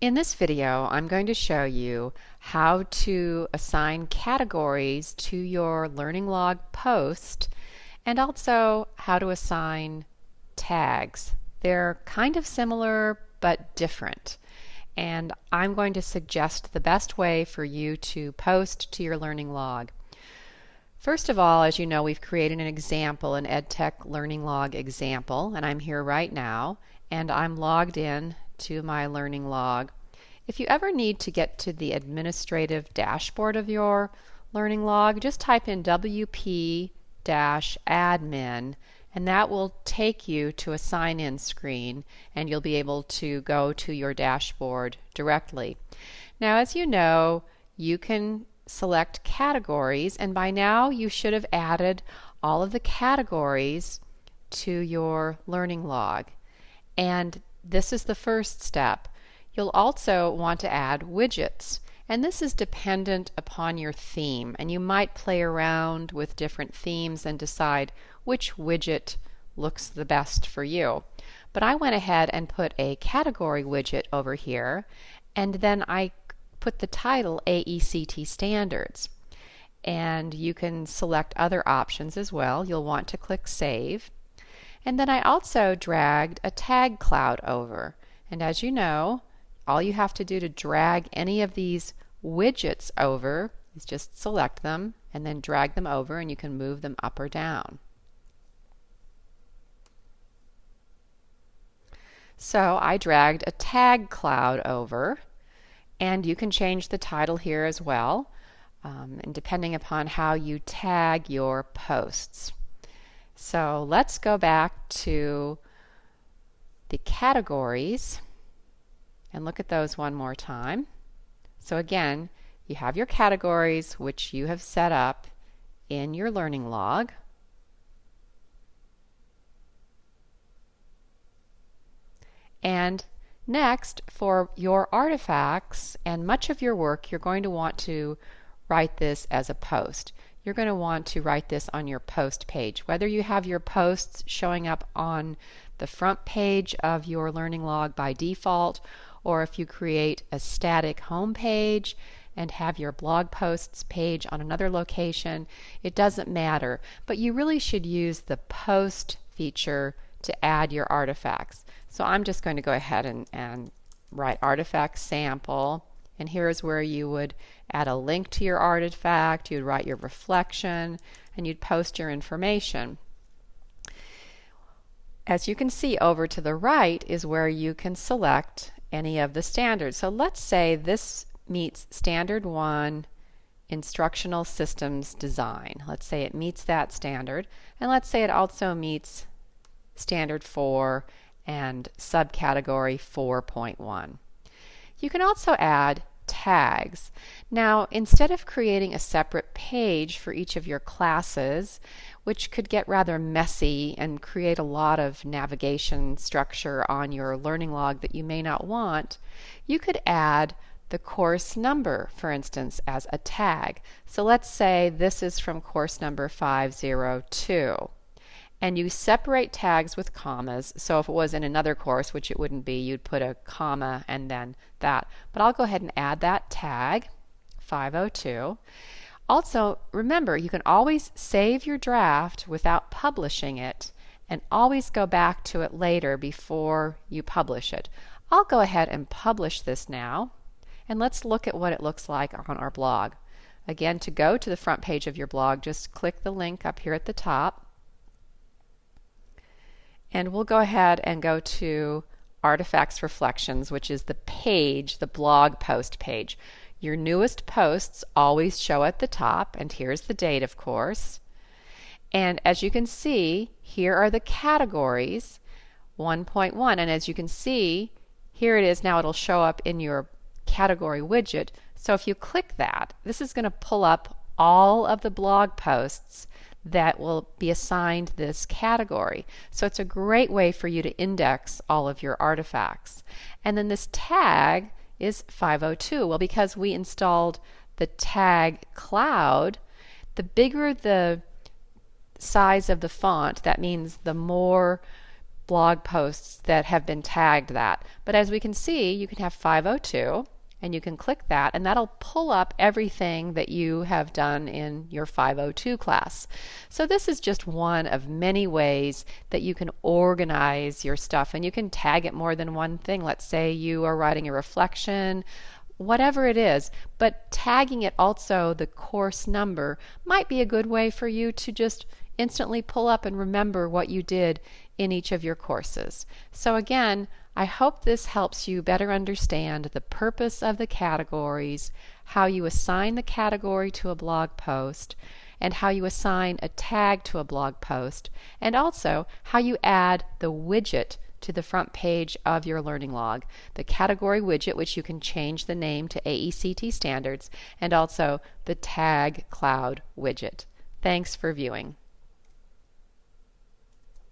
In this video, I'm going to show you how to assign categories to your Learning Log post and also how to assign tags. They're kind of similar but different. And I'm going to suggest the best way for you to post to your Learning Log. First of all, as you know, we've created an example, an EdTech Learning Log example, and I'm here right now, and I'm logged in to my learning log. If you ever need to get to the administrative dashboard of your learning log, just type in WP admin and that will take you to a sign in screen and you'll be able to go to your dashboard directly. Now as you know you can select categories and by now you should have added all of the categories to your learning log and this is the first step. You'll also want to add widgets. And this is dependent upon your theme. And you might play around with different themes and decide which widget looks the best for you. But I went ahead and put a category widget over here. And then I put the title AECT Standards. And you can select other options as well. You'll want to click Save. And then I also dragged a tag cloud over. And as you know, all you have to do to drag any of these widgets over is just select them and then drag them over and you can move them up or down. So I dragged a tag cloud over and you can change the title here as well um, and depending upon how you tag your posts. So let's go back to the categories and look at those one more time. So again, you have your categories which you have set up in your learning log. And next, for your artifacts and much of your work, you're going to want to write this as a post you're going to want to write this on your post page. Whether you have your posts showing up on the front page of your learning log by default, or if you create a static home page and have your blog posts page on another location, it doesn't matter. But you really should use the post feature to add your artifacts. So I'm just going to go ahead and, and write artifact sample and here's where you would add a link to your artifact, you'd write your reflection, and you'd post your information. As you can see over to the right is where you can select any of the standards. So let's say this meets standard 1 instructional systems design. Let's say it meets that standard and let's say it also meets standard 4 and subcategory 4.1. You can also add tags. Now, instead of creating a separate page for each of your classes, which could get rather messy and create a lot of navigation structure on your learning log that you may not want, you could add the course number, for instance, as a tag. So let's say this is from course number 502 and you separate tags with commas. So if it was in another course, which it wouldn't be, you'd put a comma and then that. But I'll go ahead and add that tag, 502. Also, remember, you can always save your draft without publishing it and always go back to it later before you publish it. I'll go ahead and publish this now and let's look at what it looks like on our blog. Again, to go to the front page of your blog, just click the link up here at the top and we'll go ahead and go to Artifacts Reflections, which is the page, the blog post page. Your newest posts always show at the top, and here's the date, of course. And as you can see, here are the categories 1.1. And as you can see, here it is now, it'll show up in your category widget. So if you click that, this is going to pull up all of the blog posts that will be assigned this category. So it's a great way for you to index all of your artifacts. And then this tag is 502. Well, because we installed the tag cloud, the bigger the size of the font, that means the more blog posts that have been tagged that. But as we can see, you can have 502 and you can click that and that'll pull up everything that you have done in your 502 class. So this is just one of many ways that you can organize your stuff and you can tag it more than one thing. Let's say you are writing a reflection whatever it is, but tagging it also the course number might be a good way for you to just instantly pull up and remember what you did in each of your courses. So again, I hope this helps you better understand the purpose of the categories, how you assign the category to a blog post, and how you assign a tag to a blog post, and also how you add the widget to the front page of your learning log, the category widget, which you can change the name to AECT standards, and also the tag cloud widget. Thanks for viewing.